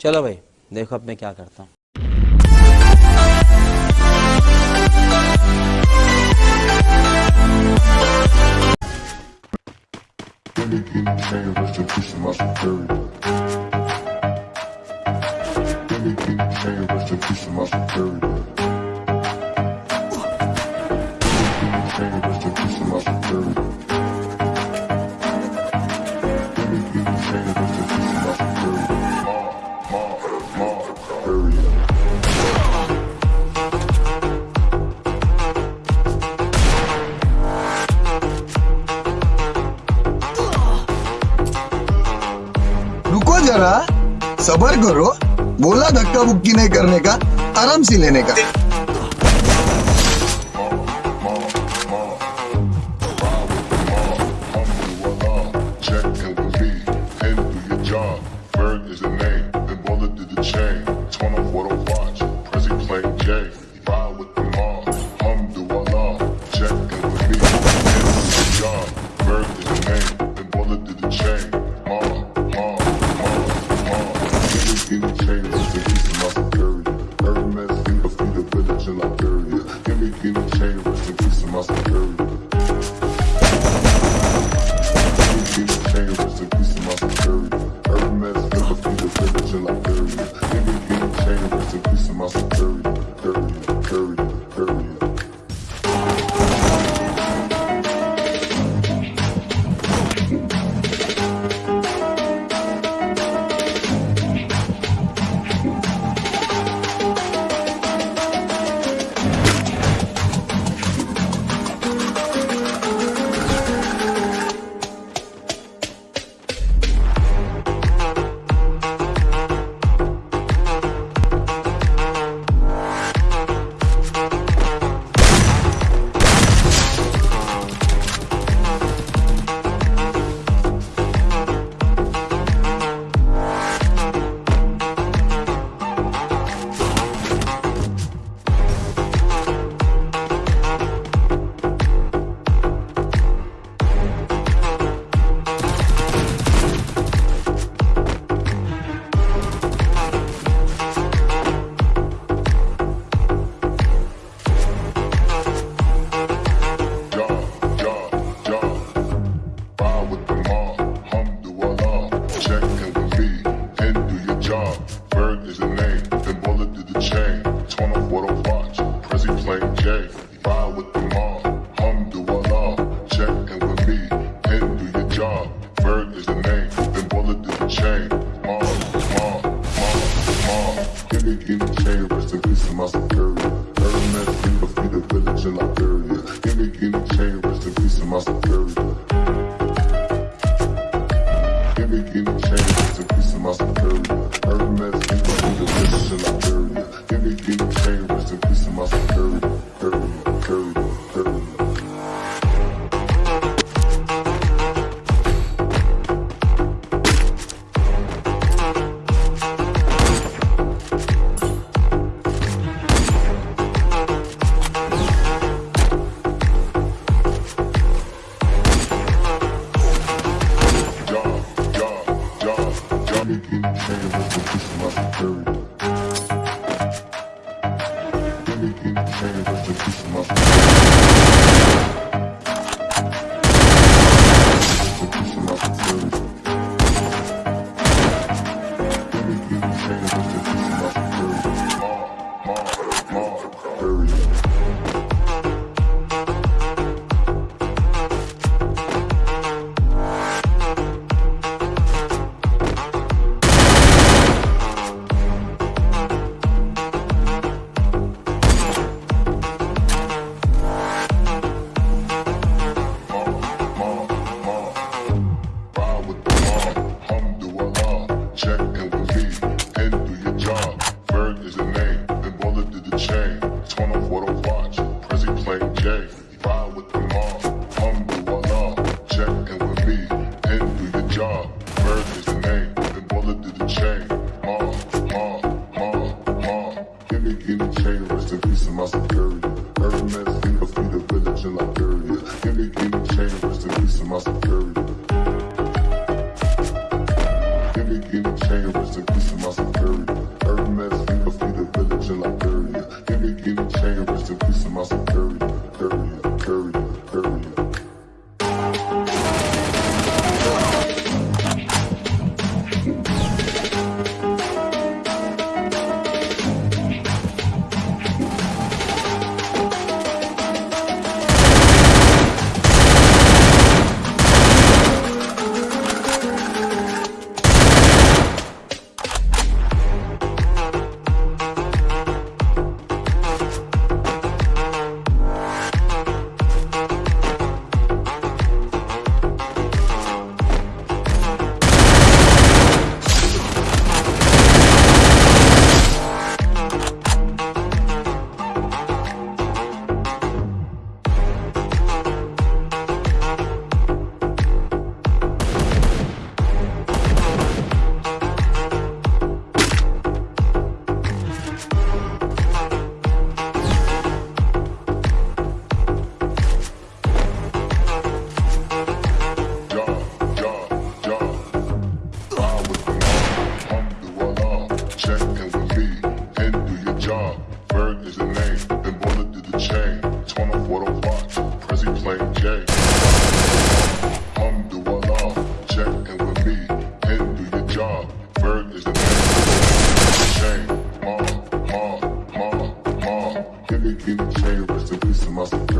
चलो भाई देखो अब मैं क्या करता हूँ Anything you say, I just push my very सबर करो। बोला धक्का बुक्की नहीं करने का आराम से लेने का। Any change to peace in my superior. Hermes, you don't need a mission, In bury you. Any, any change to peace in my superior. Thank you. ride with the law. Alhamdulillah, check in with me, and do your job. Bird is the name, the bullet to the chain. Ma, ma, ma, ma. Give me, give me chain, rest in peace to my security. Hermes, he must be the village in Liberia. Give me, give me chain, rest in peace to my security. Give me, give me chain, rest in peace to my security.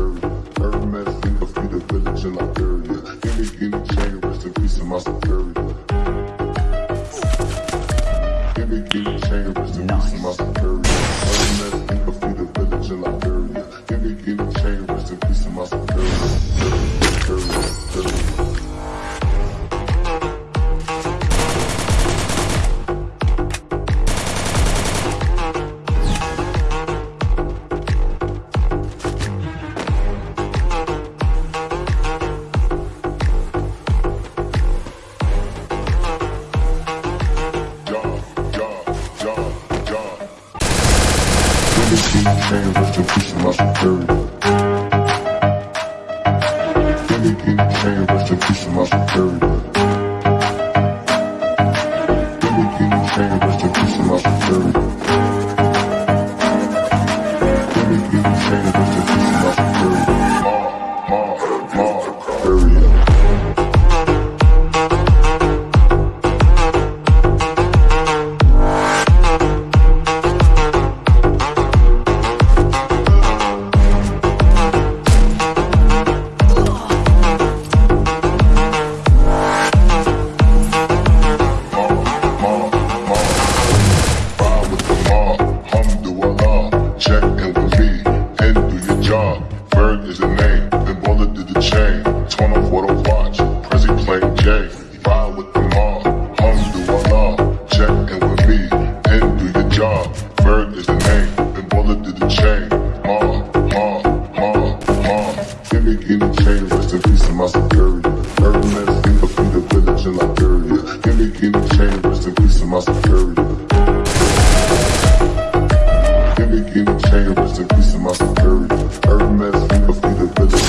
My security. Hermes, think of the village in Liberia. Gimme Guinea chain, rest in peace to my security. Gimme Guinea Chain, rest in peace my security. Gimme Guinea chain, rest my security.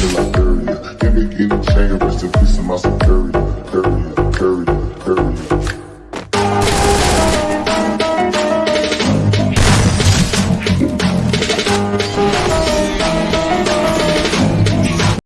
love.